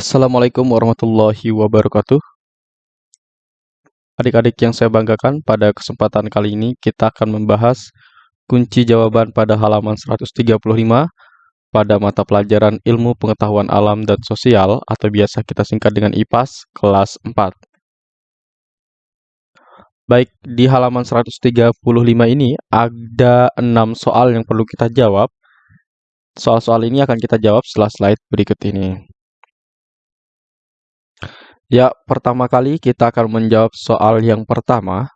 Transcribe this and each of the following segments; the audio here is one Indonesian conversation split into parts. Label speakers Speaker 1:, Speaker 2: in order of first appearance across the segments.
Speaker 1: Assalamualaikum warahmatullahi wabarakatuh. Adik-adik yang saya banggakan, pada kesempatan kali ini kita akan membahas kunci jawaban pada halaman 135 pada mata pelajaran Ilmu Pengetahuan Alam dan Sosial atau biasa kita singkat dengan IPAS kelas 4. Baik, di halaman 135 ini ada 6 soal yang perlu kita jawab. Soal-soal ini akan kita jawab setelah slide berikut ini. Ya, pertama kali kita akan menjawab soal yang pertama.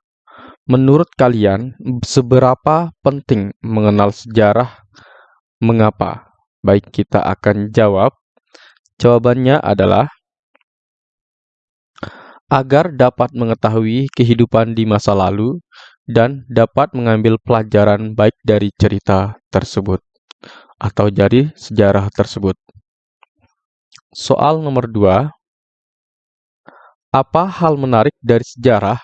Speaker 1: Menurut kalian, seberapa penting mengenal sejarah? Mengapa? Baik, kita akan jawab. Jawabannya adalah agar dapat mengetahui kehidupan di masa lalu dan dapat mengambil pelajaran baik dari cerita tersebut atau dari sejarah tersebut. Soal nomor dua, apa hal menarik dari sejarah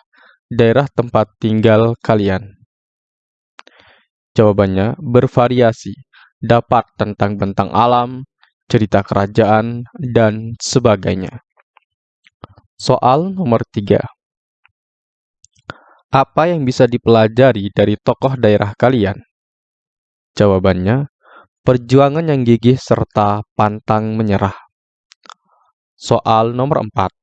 Speaker 1: daerah tempat tinggal kalian? Jawabannya bervariasi, dapat tentang bentang alam, cerita kerajaan, dan sebagainya. Soal nomor tiga. Apa yang bisa dipelajari dari tokoh daerah kalian? Jawabannya, perjuangan yang gigih serta pantang menyerah. Soal nomor empat.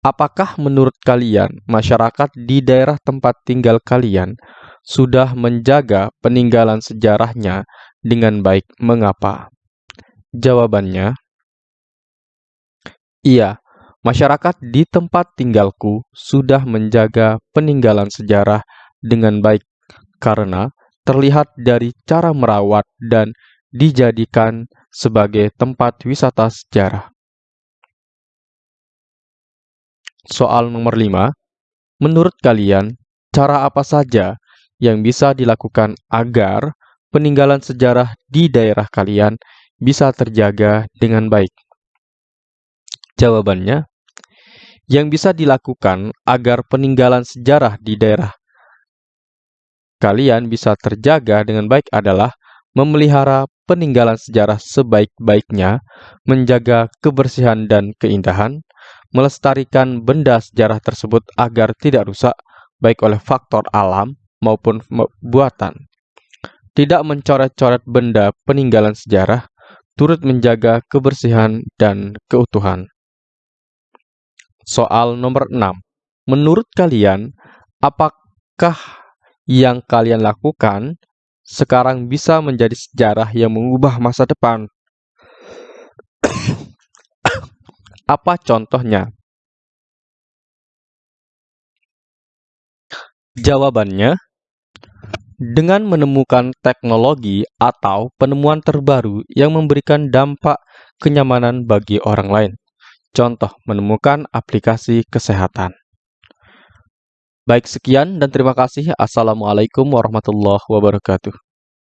Speaker 1: Apakah menurut kalian masyarakat di daerah tempat tinggal kalian sudah menjaga peninggalan sejarahnya dengan baik? Mengapa? Jawabannya, iya, Masyarakat di tempat tinggalku sudah menjaga peninggalan sejarah dengan baik karena terlihat dari cara merawat dan dijadikan sebagai tempat wisata sejarah. Soal nomor 5. Menurut kalian, cara apa saja yang bisa dilakukan agar peninggalan sejarah di daerah kalian bisa terjaga dengan baik? Jawabannya, yang bisa dilakukan agar peninggalan sejarah di daerah kalian bisa terjaga dengan baik adalah memelihara peninggalan sejarah sebaik-baiknya, menjaga kebersihan dan keindahan, melestarikan benda sejarah tersebut agar tidak rusak baik oleh faktor alam maupun buatan. Tidak mencoret-coret benda peninggalan sejarah, turut menjaga kebersihan dan keutuhan. Soal nomor 6. Menurut kalian, apakah yang kalian lakukan sekarang bisa menjadi sejarah yang mengubah masa depan? Apa contohnya? Jawabannya, dengan menemukan teknologi atau penemuan terbaru yang memberikan dampak kenyamanan bagi orang lain. Contoh, menemukan aplikasi kesehatan. Baik, sekian dan terima kasih. Assalamualaikum warahmatullahi wabarakatuh.